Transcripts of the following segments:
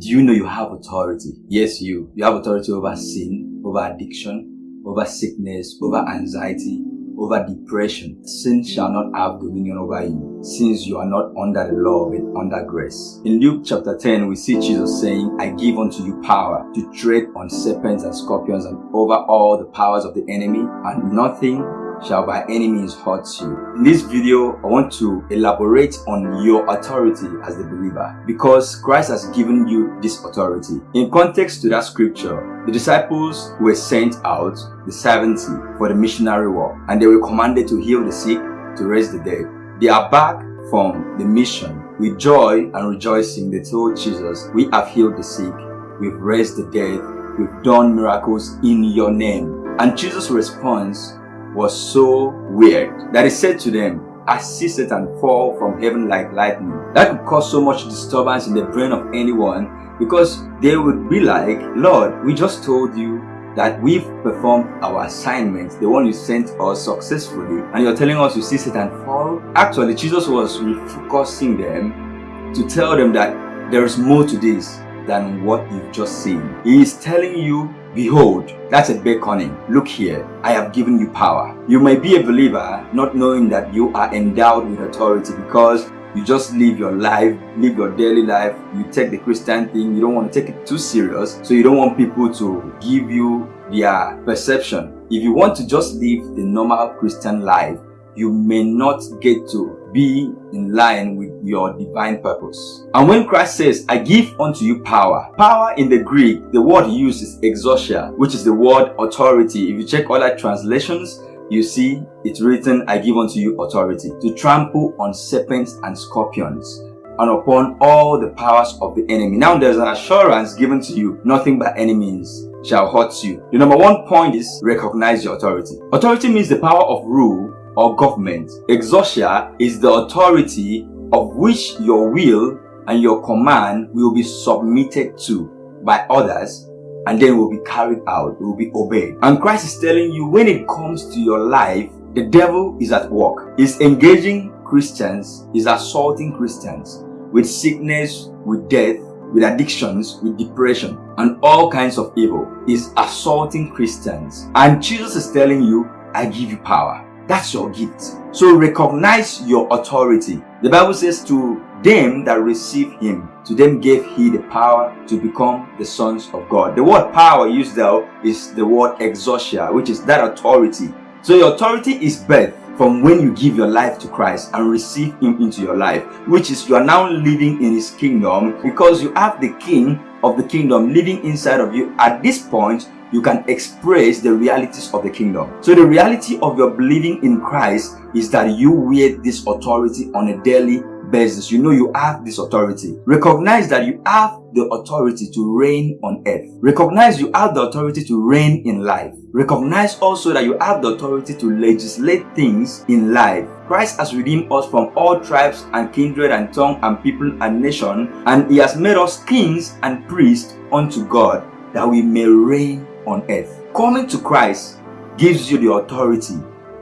Do you know you have authority? Yes, you. You have authority over sin, over addiction, over sickness, over anxiety, over depression. Sin shall not have dominion over you, since you are not under the law but under grace. In Luke chapter 10, we see Jesus saying, I give unto you power to tread on serpents and scorpions and over all the powers of the enemy, and nothing shall by any means hurt you. In this video, I want to elaborate on your authority as the believer because Christ has given you this authority. In context to that scripture, the disciples were sent out, the 70, for the missionary work and they were commanded to heal the sick, to raise the dead. They are back from the mission. With joy and rejoicing, they told Jesus, we have healed the sick, we've raised the dead, we've done miracles in your name. And Jesus' response was so weird that he said to them, I see Satan fall from heaven like lightning. That could cause so much disturbance in the brain of anyone because they would be like, Lord, we just told you that we've performed our assignment, the one you sent us successfully, and you're telling us you see Satan fall? Actually, Jesus was refocusing them to tell them that there is more to this than what you've just seen. He is telling you Behold, that's a beckoning. Look here, I have given you power. You may be a believer not knowing that you are endowed with authority because you just live your life, live your daily life, you take the Christian thing, you don't want to take it too serious, so you don't want people to give you their perception. If you want to just live the normal Christian life, you may not get to be in line with your divine purpose. And when Christ says, I give unto you power, power in the Greek, the word used is exousia, which is the word authority. If you check other translations, you see it's written, I give unto you authority to trample on serpents and scorpions and upon all the powers of the enemy. Now there's an assurance given to you, nothing by any means shall hurt you. The number one point is recognize your authority. Authority means the power of rule or government. Exousia is the authority of which your will and your command will be submitted to by others and then will be carried out, will be obeyed. And Christ is telling you when it comes to your life, the devil is at work. He's engaging Christians, he's assaulting Christians with sickness, with death, with addictions, with depression, and all kinds of evil. He's assaulting Christians. And Jesus is telling you, I give you power. That's your gift. So recognize your authority. The Bible says to them that receive him, to them gave he the power to become the sons of God. The word power used there is the word exousia, which is that authority. So your authority is birth from when you give your life to Christ and receive him into your life, which is you are now living in his kingdom because you have the king of the kingdom living inside of you. At this point, you can express the realities of the kingdom. So the reality of your believing in Christ is that you wield this authority on a daily basis. You know you have this authority. Recognize that you have the authority to reign on earth. Recognize you have the authority to reign in life. Recognize also that you have the authority to legislate things in life. Christ has redeemed us from all tribes and kindred and tongue and people and nation and he has made us kings and priests unto God that we may reign on earth. Coming to Christ gives you the authority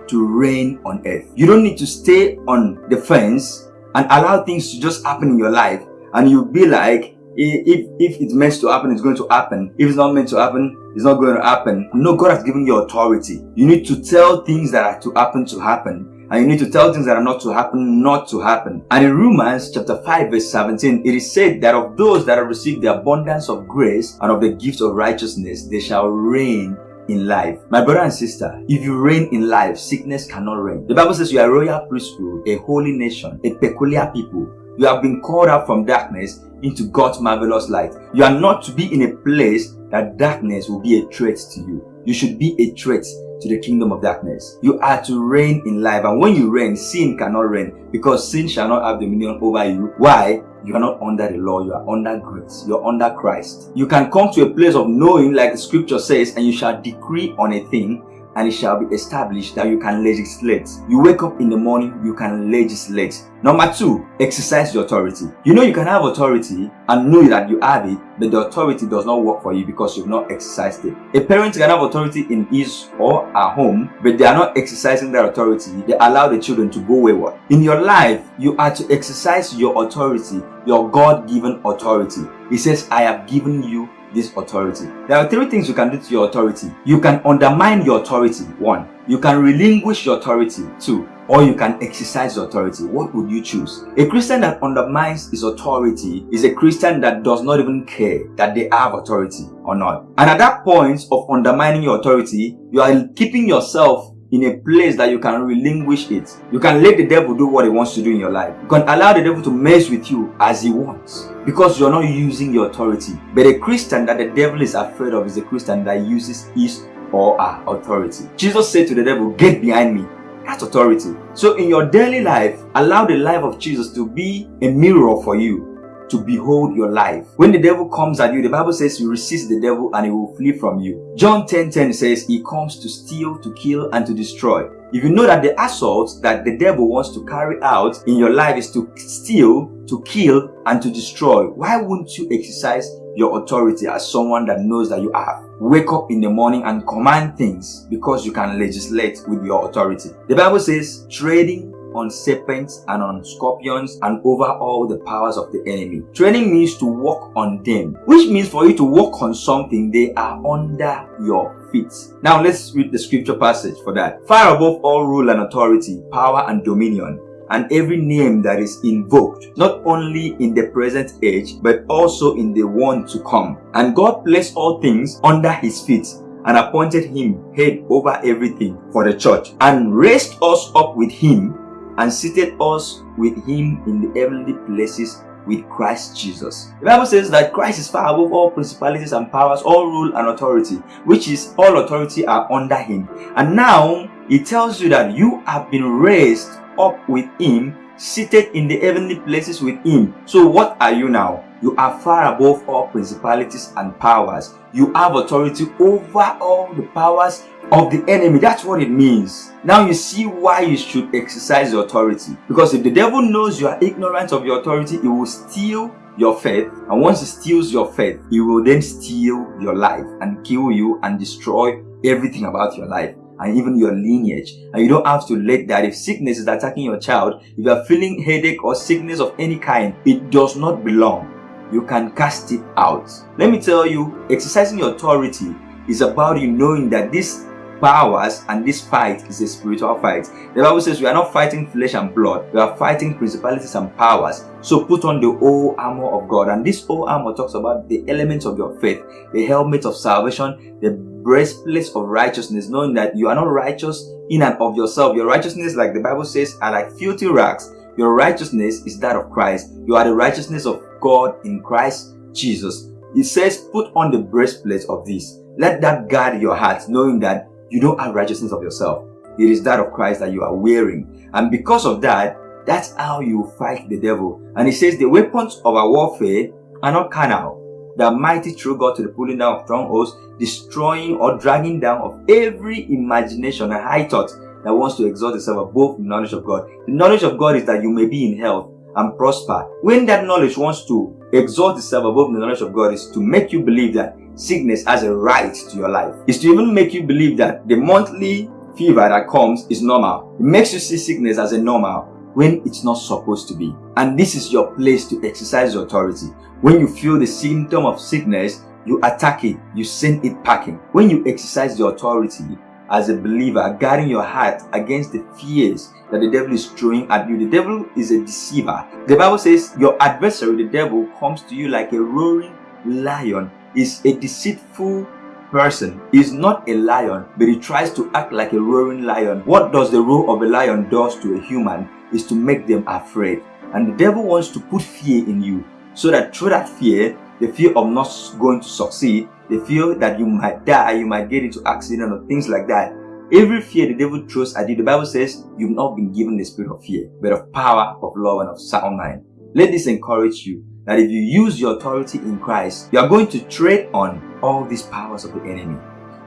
to reign on earth. You don't need to stay on the fence and allow things to just happen in your life and you'll be like, if, if it's meant to happen, it's going to happen. If it's not meant to happen, it's not going to happen. No, God has given you authority. You need to tell things that are to happen to happen and you need to tell things that are not to happen, not to happen. And in Romans chapter 5 verse 17, it is said that of those that have received the abundance of grace and of the gift of righteousness, they shall reign in life. My brother and sister, if you reign in life, sickness cannot reign. The Bible says you are a royal priesthood, a holy nation, a peculiar people. You have been called out from darkness into God's marvelous light. You are not to be in a place that darkness will be a threat to you. You should be a threat to the kingdom of darkness. You are to reign in life. And when you reign, sin cannot reign because sin shall not have dominion over you. Why? You are not under the law. You are under grace. You are under Christ. You can come to a place of knowing like the scripture says and you shall decree on a thing and it shall be established that you can legislate. You wake up in the morning, you can legislate. Number two, exercise your authority. You know you can have authority and know that you have it, but the authority does not work for you because you've not exercised it. A parent can have authority in his or her home, but they are not exercising their authority. They allow the children to go wayward. In your life, you are to exercise your authority, your God-given authority. He says, I have given you this authority. There are three things you can do to your authority. You can undermine your authority. One, you can relinquish your authority. Two, or you can exercise your authority. What would you choose? A Christian that undermines his authority is a Christian that does not even care that they have authority or not. And at that point of undermining your authority, you are keeping yourself in a place that you can relinquish it. You can let the devil do what he wants to do in your life. You can allow the devil to mess with you as he wants because you're not using your authority. But a Christian that the devil is afraid of is a Christian that uses his or her authority. Jesus said to the devil, get behind me. That's authority. So in your daily life, allow the life of Jesus to be a mirror for you to behold your life. When the devil comes at you, the Bible says you resist the devil and he will flee from you. John 10 10 says he comes to steal, to kill, and to destroy. If you know that the assault that the devil wants to carry out in your life is to steal, to kill, and to destroy, why wouldn't you exercise your authority as someone that knows that you have? Wake up in the morning and command things because you can legislate with your authority. The Bible says trading on serpents and on scorpions and over all the powers of the enemy. Training means to walk on them, which means for you to walk on something, they are under your feet. Now let's read the scripture passage for that. Far above all rule and authority, power and dominion, and every name that is invoked, not only in the present age, but also in the one to come. And God placed all things under his feet and appointed him head over everything for the church and raised us up with him and seated us with him in the heavenly places with Christ Jesus. The Bible says that Christ is far above all principalities and powers, all rule and authority, which is all authority are under him. And now he tells you that you have been raised up with him, seated in the heavenly places with him. So what are you now? You are far above all principalities and powers. You have authority over all the powers of the enemy. That's what it means. Now you see why you should exercise your authority. Because if the devil knows you are ignorant of your authority, he will steal your faith. And once he steals your faith, he will then steal your life and kill you and destroy everything about your life and even your lineage. And you don't have to let that. If sickness is attacking your child, if you are feeling headache or sickness of any kind, it does not belong. You can cast it out. Let me tell you, exercising your authority is about you knowing that this powers and this fight is a spiritual fight. The Bible says we are not fighting flesh and blood, we are fighting principalities and powers. So put on the whole armor of God. And this whole armor talks about the elements of your faith, the helmet of salvation, the breastplate of righteousness, knowing that you are not righteous in and of yourself. Your righteousness, like the Bible says, are like filthy rags. Your righteousness is that of Christ. You are the righteousness of God in Christ Jesus. It says, put on the breastplate of this. Let that guard your heart, knowing that you don't have righteousness of yourself. It is that of Christ that you are wearing. And because of that, that's how you fight the devil. And he says the weapons of our warfare are not carnal. Are mighty through God to the pulling down of strongholds, destroying or dragging down of every imagination and high thought that wants to exalt itself above the knowledge of God. The knowledge of God is that you may be in health and prosper. When that knowledge wants to exalt itself above the knowledge of God is to make you believe that sickness has a right to your life. Is to even make you believe that the monthly fever that comes is normal. It makes you see sickness as a normal when it's not supposed to be. And this is your place to exercise your authority. When you feel the symptom of sickness, you attack it, you send it packing. When you exercise your authority as a believer, guarding your heart against the fears that the devil is throwing at you. The devil is a deceiver. The Bible says your adversary, the devil, comes to you like a roaring lion is a deceitful person is not a lion but he tries to act like a roaring lion what does the roar of a lion does to a human is to make them afraid and the devil wants to put fear in you so that through that fear the fear of not going to succeed the fear that you might die you might get into accident or things like that every fear the devil throws at you the bible says you've not been given the spirit of fear but of power of love and of sound mind let this encourage you that if you use your authority in Christ, you are going to tread on all these powers of the enemy.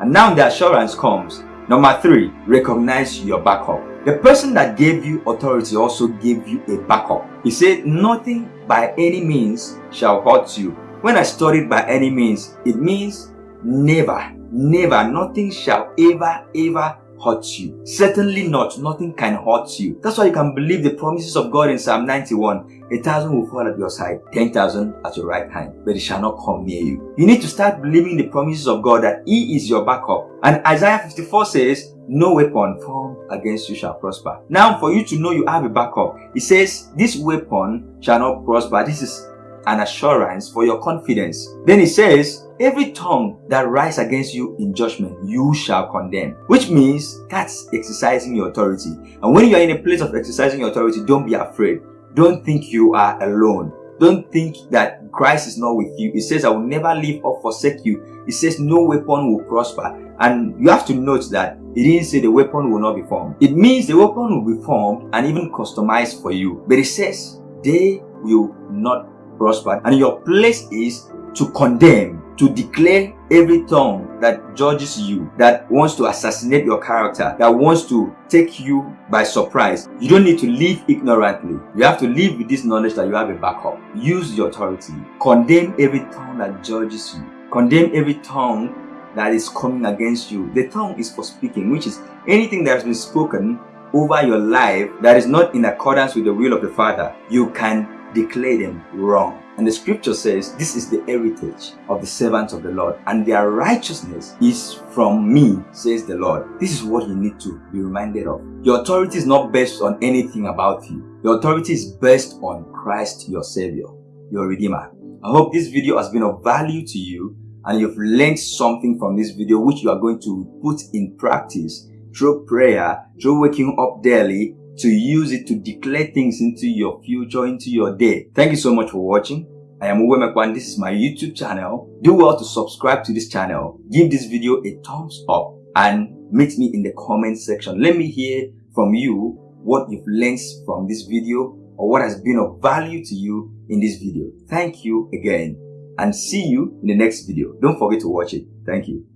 And now the assurance comes Number three, recognize your backup. The person that gave you authority also gave you a backup. He said, nothing by any means shall hurt you. When I studied by any means, it means never, never, nothing shall ever, ever hurt you. Certainly not. Nothing can hurt you. That's why you can believe the promises of God in Psalm 91. A thousand will fall at your side, ten thousand at your right hand, but it shall not come near you. You need to start believing the promises of God that He is your backup. And Isaiah 54 says, no weapon formed against you shall prosper. Now, for you to know you have a backup, it says, this weapon shall not prosper. This is an assurance for your confidence. Then he says, every tongue that rise against you in judgment, you shall condemn. Which means that's exercising your authority. And when you are in a place of exercising your authority, don't be afraid. Don't think you are alone. Don't think that Christ is not with you. It says, I will never leave or forsake you. It says, no weapon will prosper. And you have to note that it didn't say the weapon will not be formed. It means the weapon will be formed and even customized for you. But it says, they will not prosper. And your place is to condemn, to declare every tongue that judges you, that wants to assassinate your character, that wants to take you by surprise. You don't need to live ignorantly. You have to live with this knowledge that you have a backup. Use your authority. Condemn every tongue that judges you. Condemn every tongue that is coming against you. The tongue is for speaking, which is anything that has been spoken over your life that is not in accordance with the will of the Father. You can declare them wrong. And the scripture says, This is the heritage of the servants of the Lord, and their righteousness is from me, says the Lord. This is what you need to be reminded of. Your authority is not based on anything about you. Your authority is based on Christ, your Savior, your Redeemer. I hope this video has been of value to you and you've learned something from this video which you are going to put in practice through prayer, through waking up daily, to use it to declare things into your future, into your day. Thank you so much for watching. I am Uwe Mekwan. This is my YouTube channel. Do well to subscribe to this channel. Give this video a thumbs up and meet me in the comment section. Let me hear from you what you've learned from this video or what has been of value to you in this video. Thank you again and see you in the next video. Don't forget to watch it. Thank you.